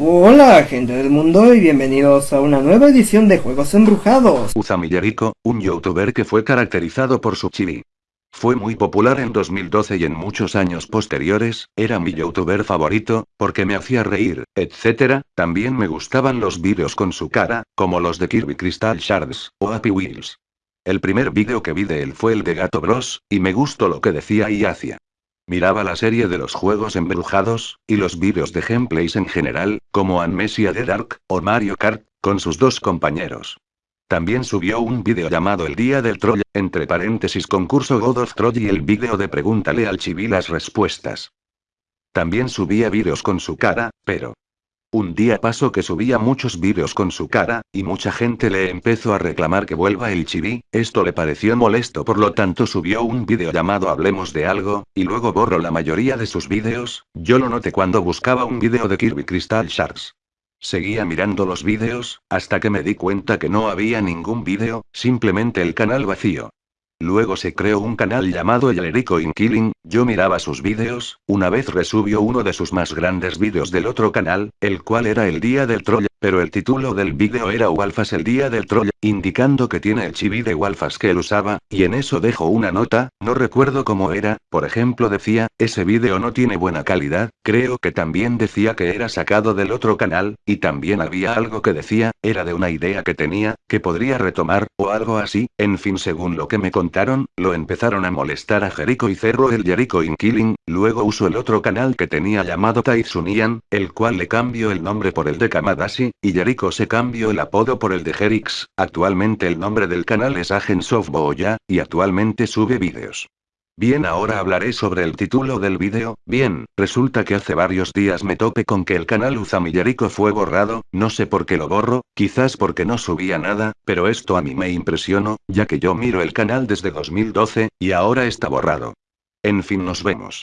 Hola gente del mundo y bienvenidos a una nueva edición de Juegos Embrujados. Uzami Yeriko, un youtuber que fue caracterizado por su chibi. Fue muy popular en 2012 y en muchos años posteriores, era mi youtuber favorito, porque me hacía reír, etc. También me gustaban los vídeos con su cara, como los de Kirby Crystal Shards, o Happy Wheels. El primer vídeo que vi de él fue el de Gato Bros, y me gustó lo que decía y hacía. Miraba la serie de los juegos embrujados, y los vídeos de gameplays en general, como Amnesia de Dark, o Mario Kart, con sus dos compañeros. También subió un vídeo llamado El Día del Troll, entre paréntesis concurso God of Troll y el vídeo de Pregúntale al Chibi las respuestas. También subía vídeos con su cara, pero... Un día pasó que subía muchos vídeos con su cara, y mucha gente le empezó a reclamar que vuelva el chibi, esto le pareció molesto por lo tanto subió un vídeo llamado Hablemos de algo, y luego borró la mayoría de sus vídeos, yo lo noté cuando buscaba un vídeo de Kirby Crystal Shards. Seguía mirando los vídeos, hasta que me di cuenta que no había ningún vídeo, simplemente el canal vacío. Luego se creó un canal llamado Yelerico in Killing, yo miraba sus vídeos, una vez resubió uno de sus más grandes vídeos del otro canal, el cual era el día del troll, pero el título del vídeo era Walfas el día del troll, indicando que tiene el chibi de Walfas que él usaba, y en eso dejo una nota, no recuerdo cómo era, por ejemplo decía, ese vídeo no tiene buena calidad, creo que también decía que era sacado del otro canal, y también había algo que decía, era de una idea que tenía, que podría retomar, o algo así, en fin según lo que me contaron, lo empezaron a molestar a Jericho y cerró el Jericho in Killing, luego usó el otro canal que tenía llamado Taitsunian, el cual le cambió el nombre por el de Kamadashi, y Jericho se cambió el apodo por el de Jerix, actualmente el nombre del canal es Agents of Boya, y actualmente sube vídeos. Bien ahora hablaré sobre el título del vídeo, bien, resulta que hace varios días me tope con que el canal Uzami Jericho fue borrado, no sé por qué lo borro, quizás porque no subía nada, pero esto a mí me impresionó, ya que yo miro el canal desde 2012, y ahora está borrado. En fin nos vemos.